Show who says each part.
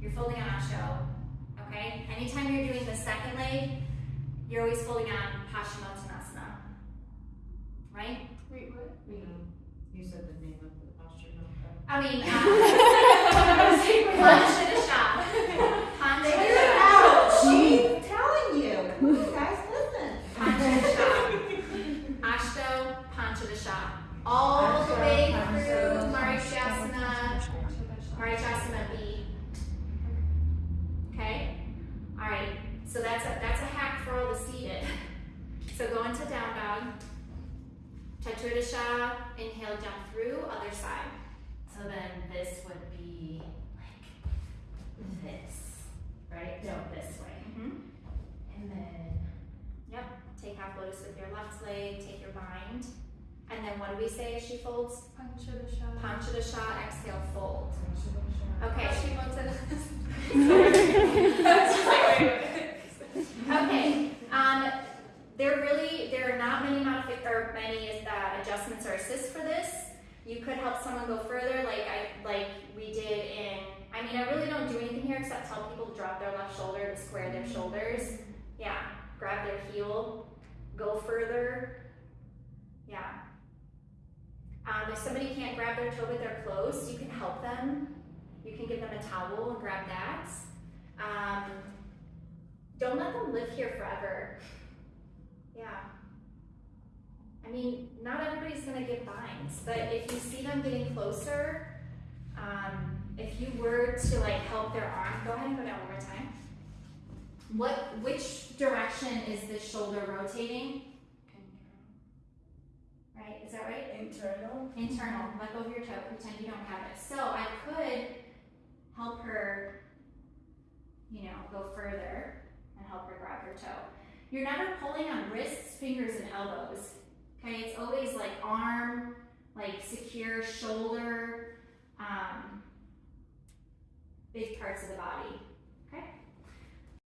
Speaker 1: You're folding on Ashto. Okay? Anytime you're doing the second leg, you're always folding on Paschimottanasana. Right?
Speaker 2: Wait, what?
Speaker 3: You said the name of the posture, no?
Speaker 1: I mean, uh, Panchadasha. Panchadasha.
Speaker 3: She's telling you. Come on, guys, listen.
Speaker 1: Panchadasha. Ashto Panchadasha. All the way through Marichyasana, Marichyasana so that's a that's a hack for all the seated. So go into down dog. Chaturasha, inhale, jump through, other side. So then this would be like this, right? No, this way. Mm-hmm. And then, yep, take half lotus with your left leg, take your bind. And then what do we say as she folds?
Speaker 2: Panchadasha.
Speaker 1: Panchadasha, exhale, fold. Okay. There really there are not many modific or many uh, adjustments or assists for this. You could help someone go further, like I like we did in. I mean, I really don't do anything here except tell people to drop their left shoulder to square their shoulders. Yeah, grab their heel, go further. Yeah. Um, if somebody can't grab their toe with their clothes, you can help them. You can give them a towel and grab that. Um, don't let them live here forever. I mean, not everybody's gonna get binds, but if you see them getting closer, um, if you were to like help their arm, go ahead and go down one more time. What, which direction is this shoulder rotating? Right, is that right?
Speaker 2: Internal.
Speaker 1: Internal, let go of your toe, pretend you don't have it. So I could help her, you know, go further and help her grab her toe. You're never pulling on wrists, fingers, and elbows. Okay, it's always like arm, like secure shoulder, um, big parts of the body.